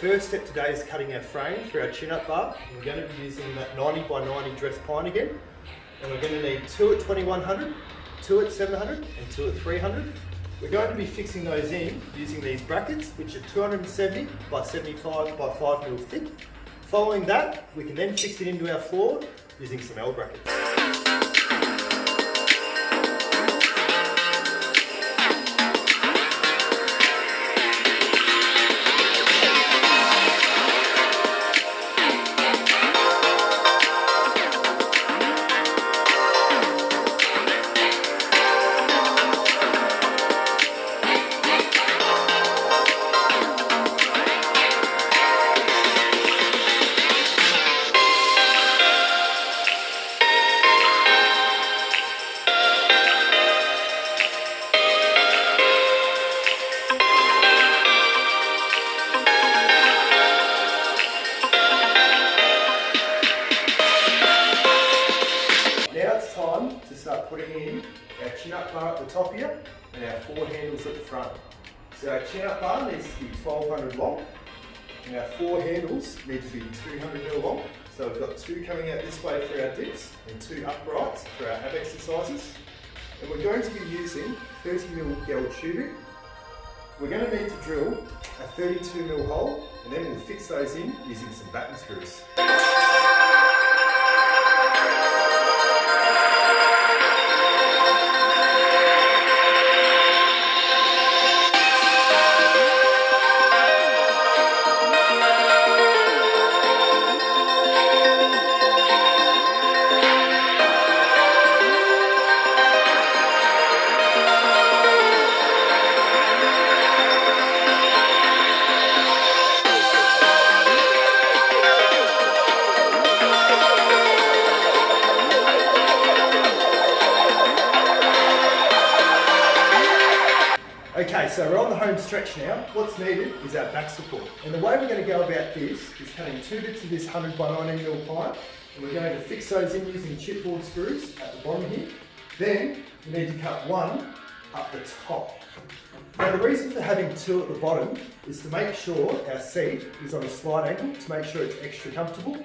first step today is cutting our frame for our chin-up bar. We're going to be using that 90 by 90 dress pine again. And we're going to need two at 2100, two at 700 and two at 300. We're going to be fixing those in using these brackets, which are 270 by 75 by 5 mil thick. Following that, we can then fix it into our floor using some L brackets. Putting in our chin up bar at the top here and our four handles at the front. So our chin up bar needs to be 1200 long and our four handles need to be 200 mil long. So we've got two coming out this way for our dips and two uprights for our ab exercises. And we're going to be using 30 mil gel tubing. We're going to need to drill a 32 mil hole and then we'll fix those in using some batten screws. Okay, so we're on the home stretch now. What's needed is our back support. And the way we're going to go about this is cutting two bits of this 100 by 90 mil pine, and we're going to fix those in using chipboard screws at the bottom here. Then we need to cut one up the top. Now the reason for having two at the bottom is to make sure our seat is on a slight angle to make sure it's extra comfortable.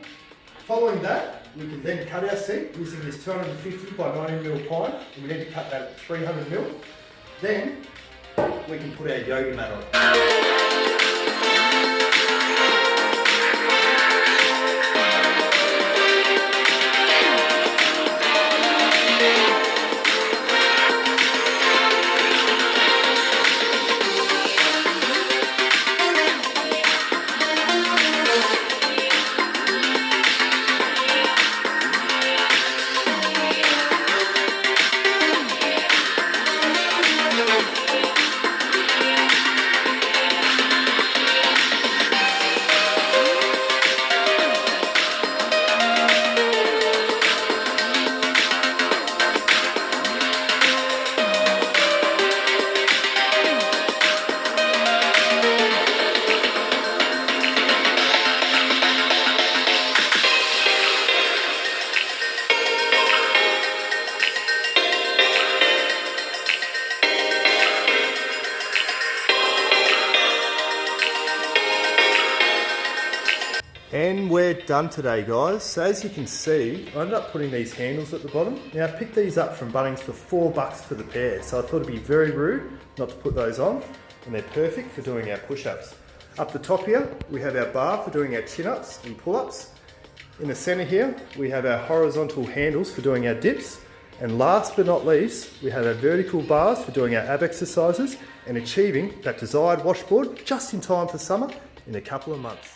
Following that, we can then cut our seat using this 250 by 90 mil pine, and we need to cut that at 300 mil. Then we can put our yoga mat on. And we're done today, guys. So as you can see, I ended up putting these handles at the bottom. Now I picked these up from Bunnings for four bucks for the pair. So I thought it'd be very rude not to put those on. And they're perfect for doing our push-ups. Up the top here, we have our bar for doing our chin-ups and pull-ups. In the center here, we have our horizontal handles for doing our dips. And last but not least, we have our vertical bars for doing our ab exercises and achieving that desired washboard just in time for summer in a couple of months.